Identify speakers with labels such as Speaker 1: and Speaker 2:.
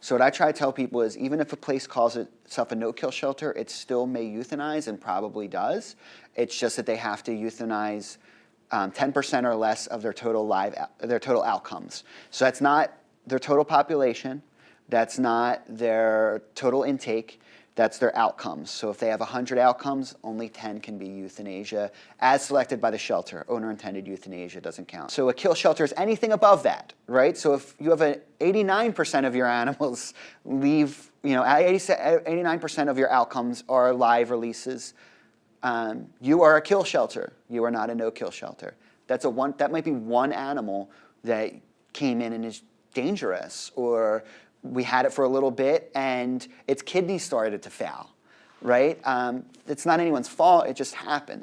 Speaker 1: So what I try to tell people is even if a place calls itself a no-kill shelter, it still may euthanize and probably does. It's just that they have to euthanize 10% um, or less of their total live their total outcomes. So that's not their total population. That's not their total intake. That's their outcomes. So if they have 100 outcomes, only 10 can be euthanasia, as selected by the shelter. Owner-intended euthanasia doesn't count. So a kill shelter is anything above that, right? So if you have an 89% of your animals leave, you know, 89% of your outcomes are live releases, um, you are a kill shelter. You are not a no-kill shelter. That's a one, that might be one animal that came in and is dangerous or we had it for a little bit and its kidney started to fail, right? Um, it's not anyone's fault, it just happens.